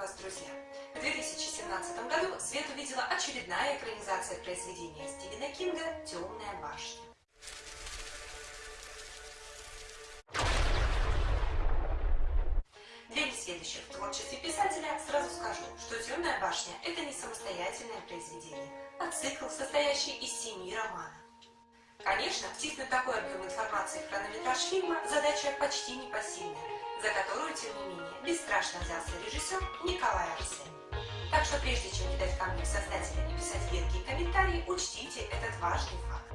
вас, друзья! В 2017 году свет увидела очередная экранизация произведения Стивена Кинга «Темная башня». Для несведущих в творчестве писателя сразу скажу, что «Темная башня» — это не самостоятельное произведение, а цикл, состоящий из семи романов. Конечно, втиснуть такой объем информации в хронометраж фильма задача почти непосильная, за которую, тем не менее, бесстрашно взялся режиссер Николай Арсен. Так что прежде чем кидать камни в создателя и писать едкие комментарии, учтите этот важный факт.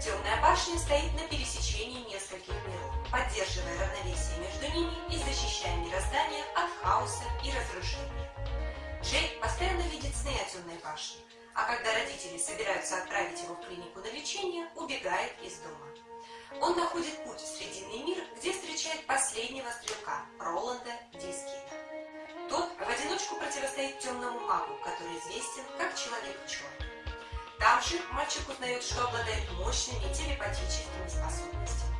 Темная башня стоит на пересечении нескольких миров, поддерживая равновесие между ними и защищая мироздание от хаоса и разрушения. Джей постоянно видит сны о темной башне, а когда родители собираются отправить его в клинику на лечение, убегает из дома. Он находит путь в Срединный мир, где последнего стрелка, Роланда Дискита. Тот в одиночку противостоит темному магу, который известен как Человек-черный. Там же мальчик узнает, что обладает мощными телепатическими способностями.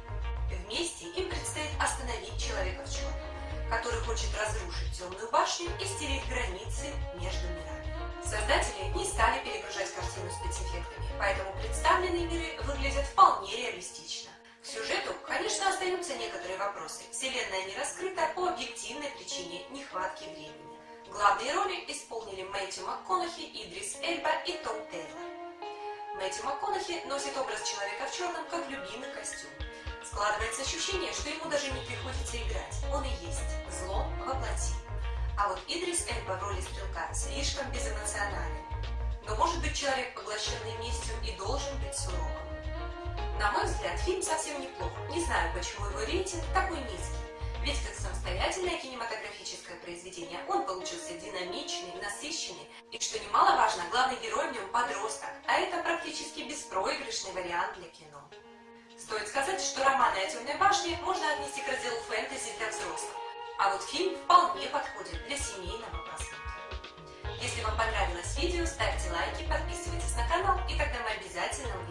Вместе им предстоит остановить Человека в черном, который хочет разрушить темную башню и стереть границы между мирами. Создатели не стали перегружать картину остаются некоторые вопросы. Вселенная не раскрыта по объективной причине нехватки времени. Главные роли исполнили Мэтью МакКонахи, Идрис Эльба и Том Тейлор. Мэтью МакКонахи носит образ человека в черном как любимый костюм. Складывается ощущение, что ему даже не приходится играть. Он и есть зло во плоти. А вот Идрис Эльба в роли стрелка слишком безэмоционален. Но может быть человек, поглощенный местью, и должен быть суровым. Мой взгляд, фильм совсем неплох. Не знаю, почему его рейтинг такой низкий. Ведь как самостоятельное кинематографическое произведение он получился динамичный, насыщенный и, что немаловажно, главный герой в нем подросток, а это практически беспроигрышный вариант для кино. Стоит сказать, что романы о Темной башне можно отнести к разделу фэнтези для взрослых, а вот фильм вполне подходит для семейного просмотра. Если вам понравилось видео, ставьте лайки, подписывайтесь на канал, и тогда мы обязательно.